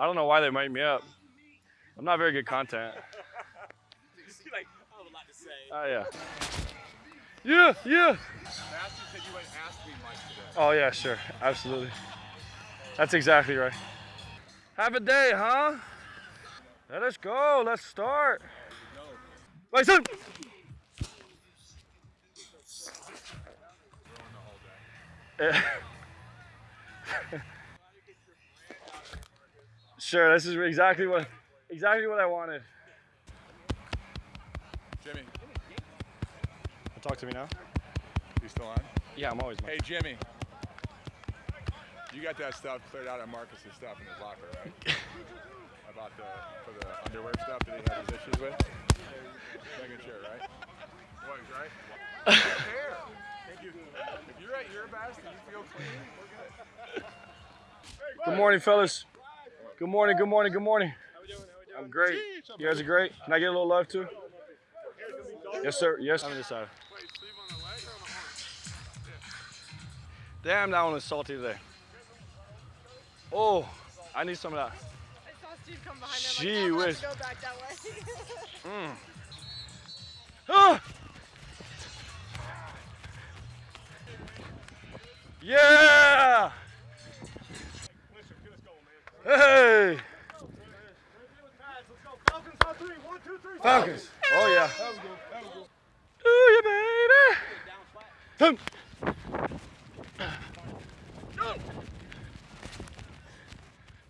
I don't know why they mic me up. I'm not very good content. like, I have a lot to say. Oh yeah. Yeah, yeah. Matthew said you went ask me Mike today. Oh yeah, sure, absolutely. That's exactly right. Have a day, huh? Let us go. Let's start. Mason. Yeah. sure, this is exactly what exactly what I wanted. Jimmy, Talk to me now. you still on? Yeah, I'm always. On. Hey, Jimmy. You got that stuff cleared out of Marcus's stuff in his locker, right? About the for the underwear stuff that he had his issues with. Making sure, right? Boys, right? Hair. If you- if you're at your best and you feel clean, we're good. Good morning, fellas. Good morning. Good morning. Good morning. I'm great. You guys are great. Can I get a little love too? Yes, sir. Yes. I'm side. Damn, that one is salty today. Oh, I need some of that. I saw Steve come behind me. Gee whiz. I have to go back that way. Mm. Ah! Hey! Falcons. Oh yeah. Ooh, yeah, baby.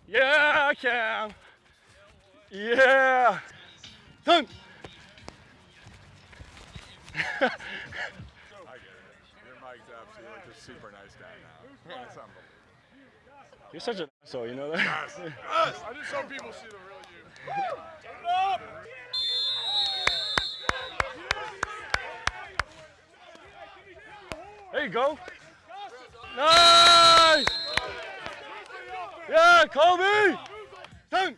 Yeah, I can. Yeah. Done. I get it. Your Mike's absolutely just super nice guy now. It's unbelievable. You're such an asshole, you know that? Yes, I just hope people see the real you. There you go. Nice. Yeah, Kobe. Done.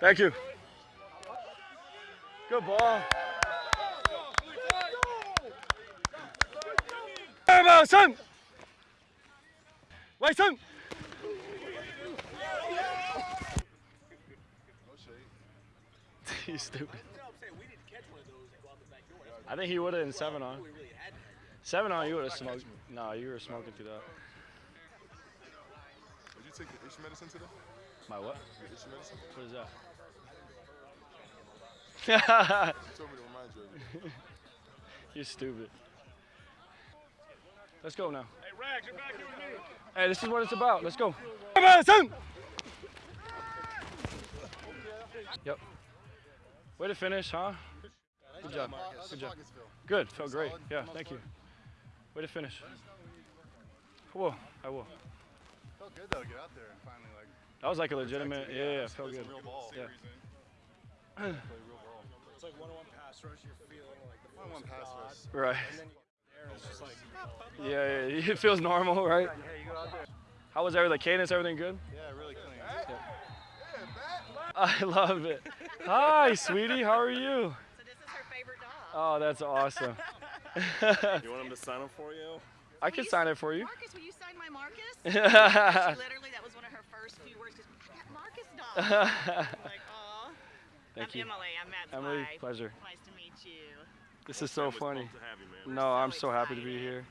Thank you. Good ball. Emma, son. Wait, son. He's stupid. I think he would have in seven on. Seven on, you would have smoked. No, you were smoking through that. Did you take the itch medicine today? My what? The itch medicine? What is that? You told me to remind you of it. You're stupid. Let's go now. Hey, Rags, you're back here with me. Hey, this is what it's about. Let's go. Come on, son. Yep. Way to finish, huh? Good job. Good job. Good. Felt great. Yeah, thank you. Way to finish. Whoa, I will. Felt good though, get out there and finally like That was like a legitimate. Yeah, yeah, felt good. Yeah. Play real ball. It's like one-on-one pass rush. You're feeling like the One one pass rush. Right. And then you get there, it's just like, oh. Yeah, yeah, it feels normal, right? How was everything? Cadence, everything good? Yeah, really clean. I love it. Hi, sweetie. How are you? So this is her favorite dog. Oh, that's awesome. You want him to sign up for you? I can sign it for you. Marcus, will you sign my Marcus? Thank Literally, that was one of her first few words. Just, Marcus dog. I'm like, oh. Aw. I'm you. Emily. I'm Matt's Emily, wife. pleasure. Nice to meet you. This is so funny. to have you, man. No, I'm so so happy to be here.